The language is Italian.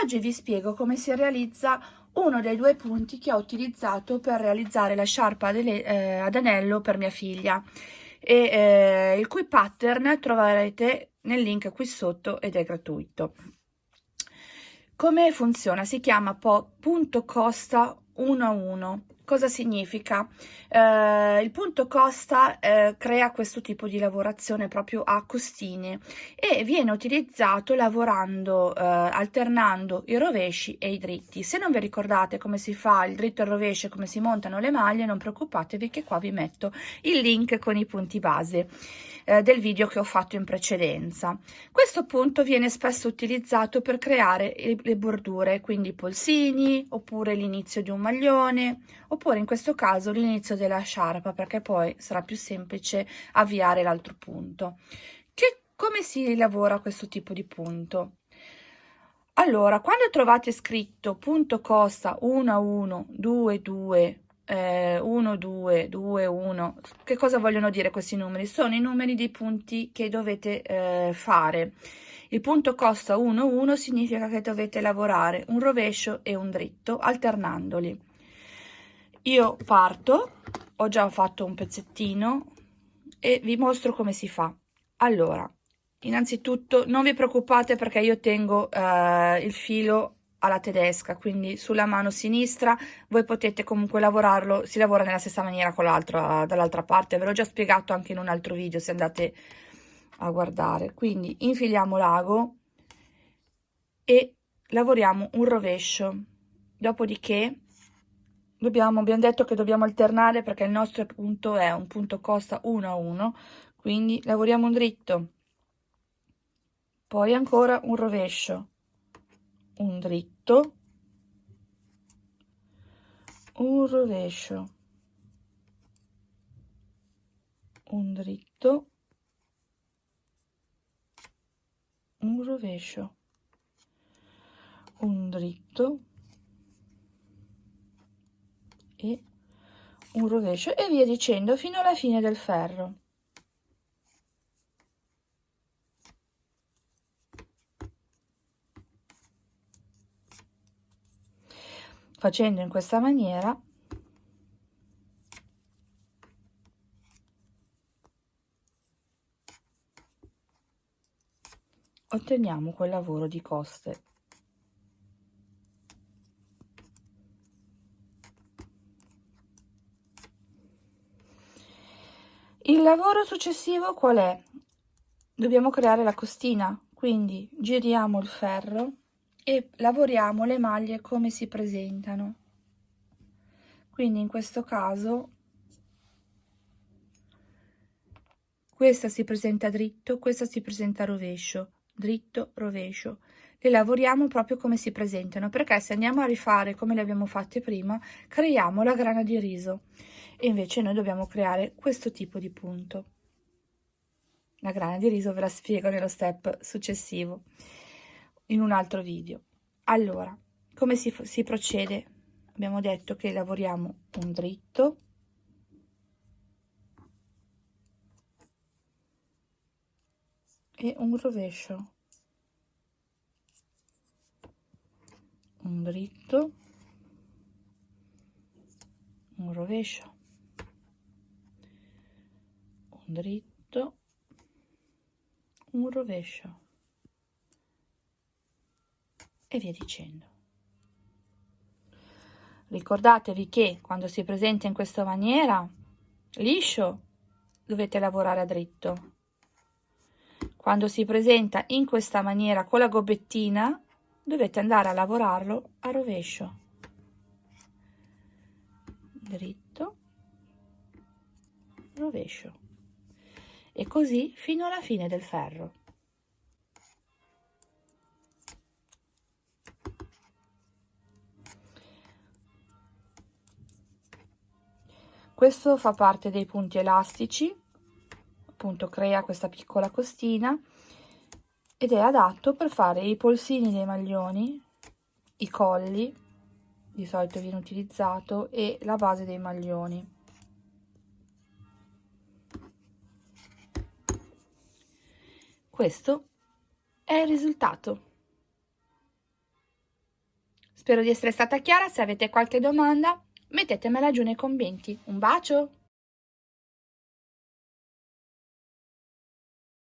Oggi vi spiego come si realizza uno dei due punti che ho utilizzato per realizzare la sciarpa eh, ad anello per mia figlia e eh, il cui pattern troverete nel link qui sotto ed è gratuito. Come funziona? Si chiama punto costa 1 a 1 Cosa significa? Eh, il punto costa eh, crea questo tipo di lavorazione proprio a costine e viene utilizzato lavorando, eh, alternando i rovesci e i dritti. Se non vi ricordate come si fa il dritto e il rovescio e come si montano le maglie, non preoccupatevi che qua vi metto il link con i punti base eh, del video che ho fatto in precedenza. Questo punto viene spesso utilizzato per creare le bordure, quindi polsini, oppure l'inizio di un maglione, oppure in questo caso l'inizio della sciarpa, perché poi sarà più semplice avviare l'altro punto. Che, come si lavora questo tipo di punto? Allora, quando trovate scritto punto costa 1 a 1, 2, 2, eh, 1, 2, 2, 1, che cosa vogliono dire questi numeri? Sono i numeri dei punti che dovete eh, fare. Il punto costa 1, 1 significa che dovete lavorare un rovescio e un dritto alternandoli. Io parto, ho già fatto un pezzettino e vi mostro come si fa. Allora, innanzitutto non vi preoccupate perché io tengo eh, il filo alla tedesca, quindi sulla mano sinistra voi potete comunque lavorarlo, si lavora nella stessa maniera con l'altra, dall'altra parte, ve l'ho già spiegato anche in un altro video se andate a guardare. Quindi infiliamo l'ago e lavoriamo un rovescio, dopodiché dobbiamo, abbiamo detto che dobbiamo alternare perché il nostro punto è un punto costa 1 a 1, quindi lavoriamo un dritto, poi ancora un rovescio, un dritto, un rovescio, un dritto, un rovescio, un dritto e un rovescio e via dicendo fino alla fine del ferro. facendo in questa maniera otteniamo quel lavoro di coste il lavoro successivo qual è? Dobbiamo creare la costina quindi giriamo il ferro e lavoriamo le maglie come si presentano. Quindi in questo caso questa si presenta dritto questa si presenta rovescio dritto rovescio. Le lavoriamo proprio come si presentano perché se andiamo a rifare come le abbiamo fatte prima creiamo la grana di riso e invece noi dobbiamo creare questo tipo di punto. La grana di riso ve la spiego nello step successivo in un altro video. Allora, come si, si procede? Abbiamo detto che lavoriamo un dritto, e un rovescio, un dritto, un rovescio, un dritto, un rovescio e via dicendo. Ricordatevi che quando si presenta in questa maniera, liscio, dovete lavorare a dritto. Quando si presenta in questa maniera con la gobbettina, dovete andare a lavorarlo a rovescio. Dritto, rovescio. E così fino alla fine del ferro. questo fa parte dei punti elastici appunto crea questa piccola costina ed è adatto per fare i polsini dei maglioni i colli di solito viene utilizzato e la base dei maglioni questo è il risultato Spero di essere stata chiara, se avete qualche domanda mettetemela giù nei commenti. Un bacio!